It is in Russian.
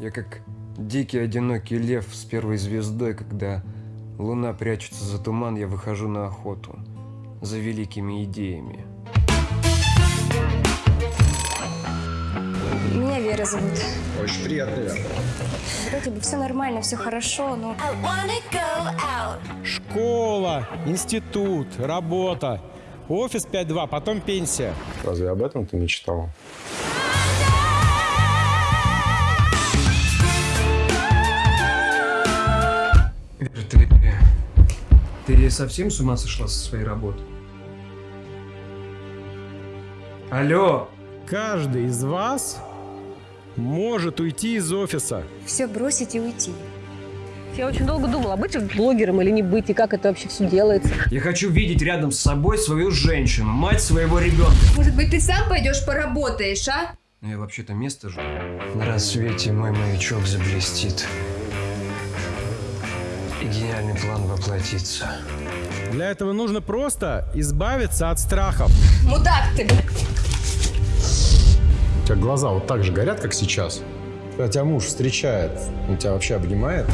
Я как дикий одинокий лев с первой звездой, когда луна прячется за туман, я выхожу на охоту за великими идеями. Меня Вера зовут. Очень приятно, Вера. Вроде бы все нормально, все хорошо, но I wanna go out. Школа, институт, работа, офис 5-2, потом пенсия. Разве об этом ты мечтал? Ты совсем с ума сошла со своей работы? Алло! Каждый из вас может уйти из офиса. все бросить и уйти. Я очень долго думала, быть блогером или не быть, и как это вообще все делается. Я хочу видеть рядом с собой свою женщину, мать своего ребенка. Может быть, ты сам пойдешь поработаешь, а? Ну, я вообще-то место жду. На рассвете мой маячок заблестит. И гениальный план воплотится. Для этого нужно просто избавиться от страхов. Мудак ты! У тебя глаза вот так же горят, как сейчас? Когда тебя муж встречает, он тебя вообще обнимает?